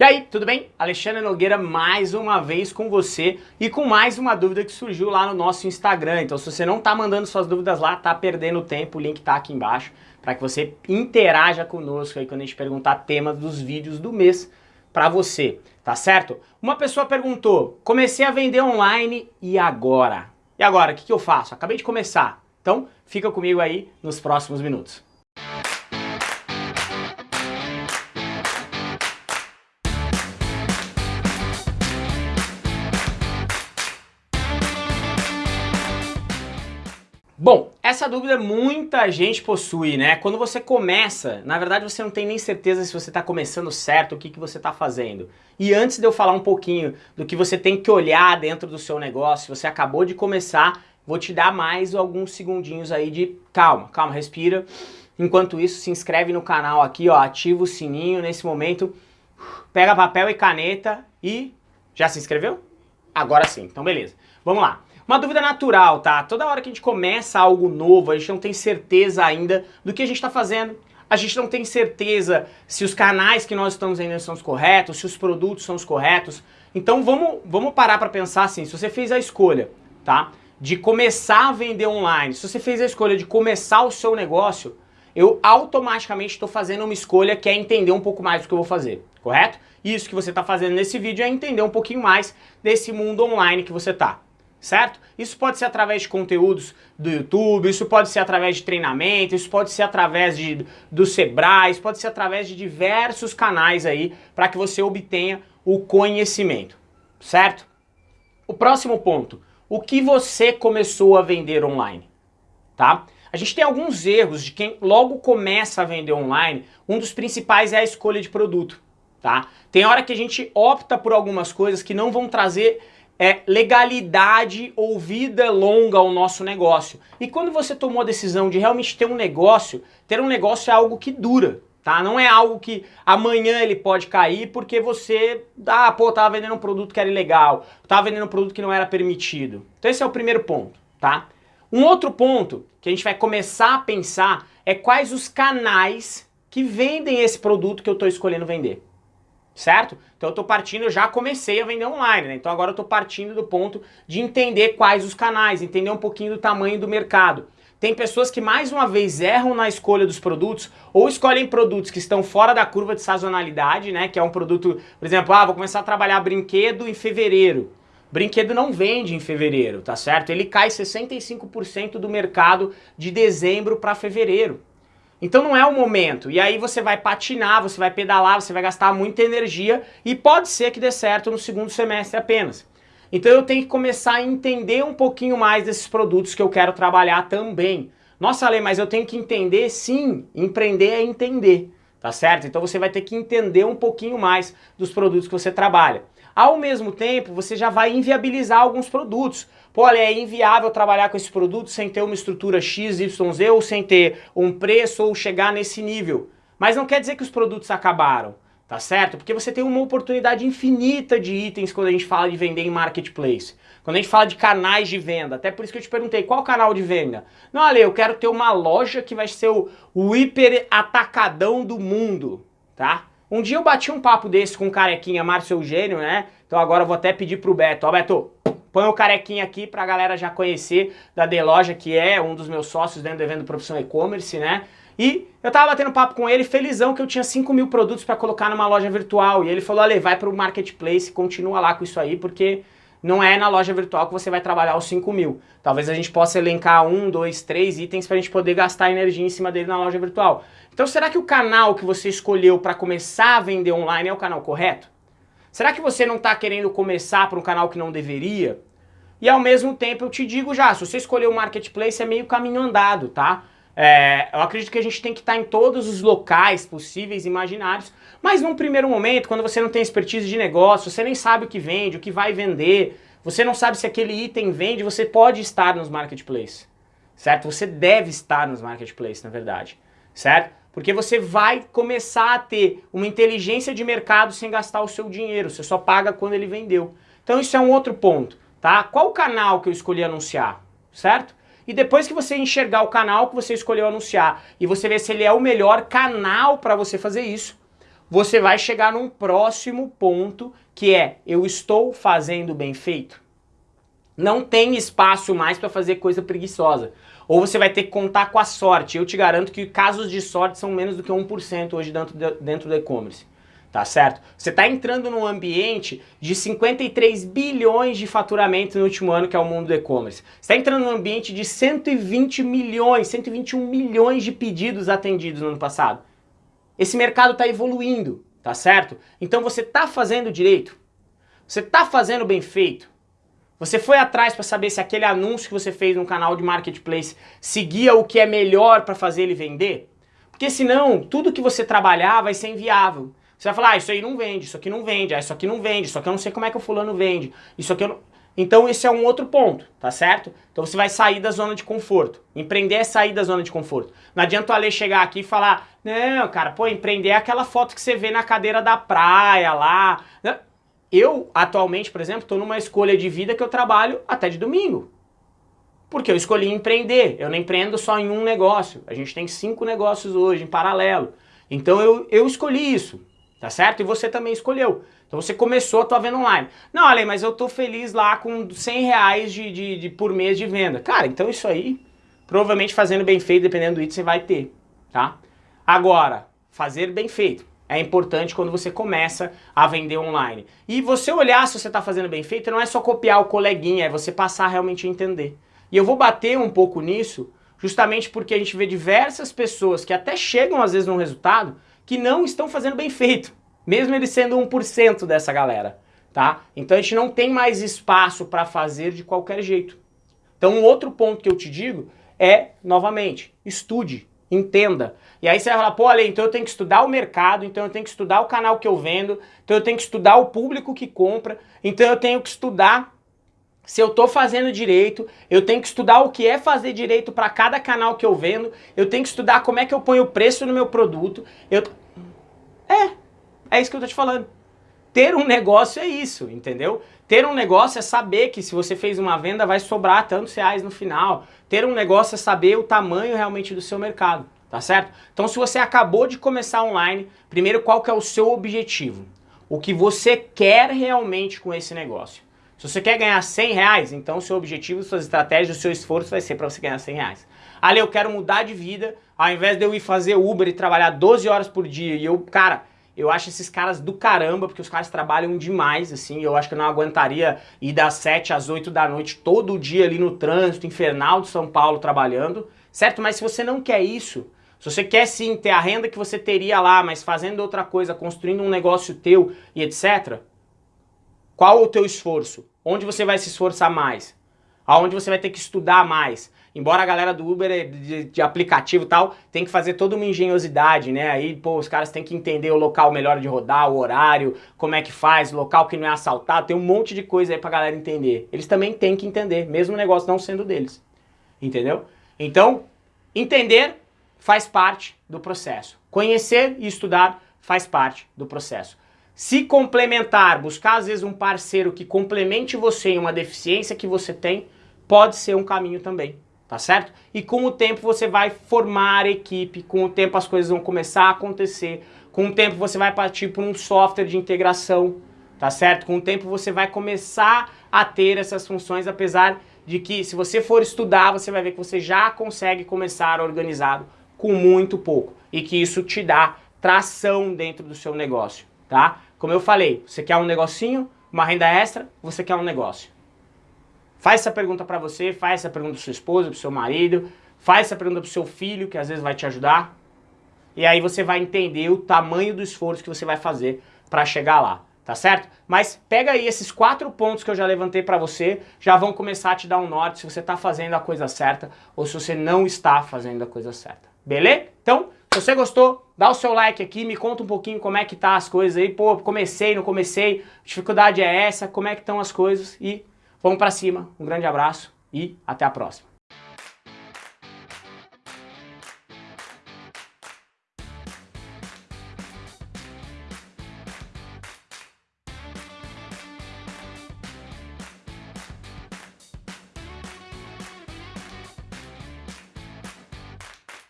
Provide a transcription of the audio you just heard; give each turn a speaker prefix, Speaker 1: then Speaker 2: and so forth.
Speaker 1: E aí, tudo bem? Alexandre Nogueira mais uma vez com você e com mais uma dúvida que surgiu lá no nosso Instagram. Então se você não tá mandando suas dúvidas lá, tá perdendo tempo, o link tá aqui embaixo para que você interaja conosco aí quando a gente perguntar temas dos vídeos do mês para você, tá certo? Uma pessoa perguntou, comecei a vender online e agora? E agora, o que, que eu faço? Acabei de começar. Então, fica comigo aí nos próximos minutos. Bom, essa dúvida muita gente possui, né? Quando você começa, na verdade você não tem nem certeza se você está começando certo, o que, que você está fazendo. E antes de eu falar um pouquinho do que você tem que olhar dentro do seu negócio, se você acabou de começar, vou te dar mais alguns segundinhos aí de calma, calma, respira. Enquanto isso, se inscreve no canal aqui, ó, ativa o sininho nesse momento, pega papel e caneta e... Já se inscreveu? Agora sim, então beleza. Vamos lá. Uma dúvida natural, tá? Toda hora que a gente começa algo novo, a gente não tem certeza ainda do que a gente está fazendo. A gente não tem certeza se os canais que nós estamos vendendo são os corretos, se os produtos são os corretos. Então vamos, vamos parar para pensar assim, se você fez a escolha, tá? De começar a vender online, se você fez a escolha de começar o seu negócio, eu automaticamente estou fazendo uma escolha que é entender um pouco mais do que eu vou fazer, correto? Isso que você está fazendo nesse vídeo é entender um pouquinho mais desse mundo online que você está certo? Isso pode ser através de conteúdos do YouTube, isso pode ser através de treinamento, isso pode ser através de, do Sebrae, isso pode ser através de diversos canais aí para que você obtenha o conhecimento, certo? O próximo ponto, o que você começou a vender online, tá? A gente tem alguns erros de quem logo começa a vender online, um dos principais é a escolha de produto, tá? Tem hora que a gente opta por algumas coisas que não vão trazer é legalidade ou vida longa ao nosso negócio. E quando você tomou a decisão de realmente ter um negócio, ter um negócio é algo que dura, tá? Não é algo que amanhã ele pode cair porque você, ah, pô, tava vendendo um produto que era ilegal, tava vendendo um produto que não era permitido. Então esse é o primeiro ponto, tá? Um outro ponto que a gente vai começar a pensar é quais os canais que vendem esse produto que eu estou escolhendo vender certo? Então eu estou partindo, eu já comecei a vender online, né? Então agora eu estou partindo do ponto de entender quais os canais, entender um pouquinho do tamanho do mercado. Tem pessoas que mais uma vez erram na escolha dos produtos ou escolhem produtos que estão fora da curva de sazonalidade, né? Que é um produto, por exemplo, ah, vou começar a trabalhar brinquedo em fevereiro. Brinquedo não vende em fevereiro, tá certo? Ele cai 65% do mercado de dezembro para fevereiro. Então não é o momento. E aí você vai patinar, você vai pedalar, você vai gastar muita energia e pode ser que dê certo no segundo semestre apenas. Então eu tenho que começar a entender um pouquinho mais desses produtos que eu quero trabalhar também. Nossa, Ale, mas eu tenho que entender? Sim, empreender é entender, tá certo? Então você vai ter que entender um pouquinho mais dos produtos que você trabalha. Ao mesmo tempo, você já vai inviabilizar alguns produtos. Pô, olha, é inviável trabalhar com esse produto sem ter uma estrutura X, Y, Z ou sem ter um preço ou chegar nesse nível. Mas não quer dizer que os produtos acabaram, tá certo? Porque você tem uma oportunidade infinita de itens quando a gente fala de vender em marketplace. Quando a gente fala de canais de venda, até por isso que eu te perguntei, qual canal de venda? Não, Ale, eu quero ter uma loja que vai ser o, o hiper atacadão do mundo, tá? Um dia eu bati um papo desse com o carequinha Márcio Eugênio, né? Então agora eu vou até pedir pro Beto. Ó, Beto, põe o carequinha aqui pra galera já conhecer da Deloja, que é um dos meus sócios dentro do evento Profissão E-Commerce, né? E eu tava batendo papo com ele, felizão que eu tinha 5 mil produtos para colocar numa loja virtual. E ele falou, olha, vai pro Marketplace, continua lá com isso aí, porque não é na loja virtual que você vai trabalhar os 5 mil. Talvez a gente possa elencar um, dois, três itens para a gente poder gastar energia em cima dele na loja virtual. Então será que o canal que você escolheu para começar a vender online é o canal correto? Será que você não está querendo começar para um canal que não deveria? E ao mesmo tempo eu te digo já, se você escolher o marketplace é meio caminho andado, tá? É, eu acredito que a gente tem que estar em todos os locais possíveis, imaginários, mas num primeiro momento, quando você não tem expertise de negócio, você nem sabe o que vende, o que vai vender, você não sabe se aquele item vende, você pode estar nos marketplaces, certo? Você deve estar nos marketplaces, na verdade, certo? Porque você vai começar a ter uma inteligência de mercado sem gastar o seu dinheiro, você só paga quando ele vendeu. Então isso é um outro ponto, tá? Qual o canal que eu escolhi anunciar, certo? E depois que você enxergar o canal que você escolheu anunciar e você ver se ele é o melhor canal para você fazer isso, você vai chegar num próximo ponto que é eu estou fazendo bem feito. Não tem espaço mais para fazer coisa preguiçosa. Ou você vai ter que contar com a sorte. Eu te garanto que casos de sorte são menos do que 1% hoje dentro, de, dentro do e-commerce. Tá certo? Você está entrando num ambiente de 53 bilhões de faturamento no último ano, que é o mundo do e-commerce. Você está entrando num ambiente de 120 milhões, 121 milhões de pedidos atendidos no ano passado. Esse mercado está evoluindo, tá certo? Então você está fazendo direito? Você está fazendo bem feito? Você foi atrás para saber se aquele anúncio que você fez no canal de marketplace seguia o que é melhor para fazer ele vender? Porque senão, tudo que você trabalhar vai ser inviável. Você vai falar, ah, isso aí não vende, isso aqui não vende, ah, isso aqui não vende, isso aqui eu não sei como é que o fulano vende, isso aqui eu não... Então esse é um outro ponto, tá certo? Então você vai sair da zona de conforto. Empreender é sair da zona de conforto. Não adianta o Ale chegar aqui e falar, não, cara, pô, empreender é aquela foto que você vê na cadeira da praia lá. Eu, atualmente, por exemplo, estou numa escolha de vida que eu trabalho até de domingo. Porque eu escolhi empreender. Eu não empreendo só em um negócio. A gente tem cinco negócios hoje em paralelo. Então eu, eu escolhi isso, tá certo? E você também escolheu. Então você começou a tua venda online. Não, Ale, mas eu tô feliz lá com 100 reais de, de, de, por mês de venda. Cara, então isso aí, provavelmente fazendo bem feito, dependendo do item, você vai ter, tá? Agora, fazer bem feito é importante quando você começa a vender online. E você olhar se você está fazendo bem feito não é só copiar o coleguinha, é você passar realmente a entender. E eu vou bater um pouco nisso, justamente porque a gente vê diversas pessoas que até chegam às vezes num resultado que não estão fazendo bem feito, mesmo eles sendo 1% dessa galera, tá? Então a gente não tem mais espaço para fazer de qualquer jeito. Então um outro ponto que eu te digo é, novamente, estude, entenda. E aí você vai falar, pô, Ale, então eu tenho que estudar o mercado, então eu tenho que estudar o canal que eu vendo, então eu tenho que estudar o público que compra, então eu tenho que estudar se eu estou fazendo direito, eu tenho que estudar o que é fazer direito para cada canal que eu vendo, eu tenho que estudar como é que eu ponho o preço no meu produto. Eu... É, é isso que eu tô te falando. Ter um negócio é isso, entendeu? Ter um negócio é saber que se você fez uma venda vai sobrar tantos reais no final. Ter um negócio é saber o tamanho realmente do seu mercado, tá certo? Então se você acabou de começar online, primeiro qual que é o seu objetivo? O que você quer realmente com esse negócio? Se você quer ganhar 100 reais, então seu objetivo, suas estratégias, o seu esforço vai ser para você ganhar 100 reais. Ali eu quero mudar de vida, ao invés de eu ir fazer Uber e trabalhar 12 horas por dia e eu, cara, eu acho esses caras do caramba, porque os caras trabalham demais, assim, eu acho que eu não aguentaria ir das 7 às 8 da noite todo dia ali no trânsito infernal de São Paulo trabalhando, certo? Mas se você não quer isso, se você quer sim ter a renda que você teria lá, mas fazendo outra coisa, construindo um negócio teu e etc., qual o teu esforço? Onde você vai se esforçar mais? Aonde você vai ter que estudar mais? Embora a galera do Uber, é de, de aplicativo e tal, tem que fazer toda uma engenhosidade, né? Aí, pô, os caras têm que entender o local melhor de rodar, o horário, como é que faz, local que não é assaltado, tem um monte de coisa aí pra galera entender. Eles também têm que entender, mesmo o negócio não sendo deles. Entendeu? Então, entender faz parte do processo. Conhecer e estudar faz parte do processo. Se complementar, buscar às vezes um parceiro que complemente você em uma deficiência que você tem, pode ser um caminho também tá certo? E com o tempo você vai formar equipe, com o tempo as coisas vão começar a acontecer, com o tempo você vai partir para um software de integração, tá certo? Com o tempo você vai começar a ter essas funções, apesar de que se você for estudar, você vai ver que você já consegue começar organizado com muito pouco e que isso te dá tração dentro do seu negócio, tá? Como eu falei, você quer um negocinho, uma renda extra, você quer um negócio. Faz essa pergunta para você, faz essa pergunta para sua esposa, para seu marido, faz essa pergunta para seu filho, que às vezes vai te ajudar. E aí você vai entender o tamanho do esforço que você vai fazer para chegar lá, tá certo? Mas pega aí esses quatro pontos que eu já levantei para você, já vão começar a te dar um norte se você está fazendo a coisa certa ou se você não está fazendo a coisa certa. Beleza? Então, se você gostou, dá o seu like aqui, me conta um pouquinho como é que tá as coisas aí. Pô, comecei, não comecei, dificuldade é essa, como é que estão as coisas e Vamos para cima, um grande abraço e até a próxima.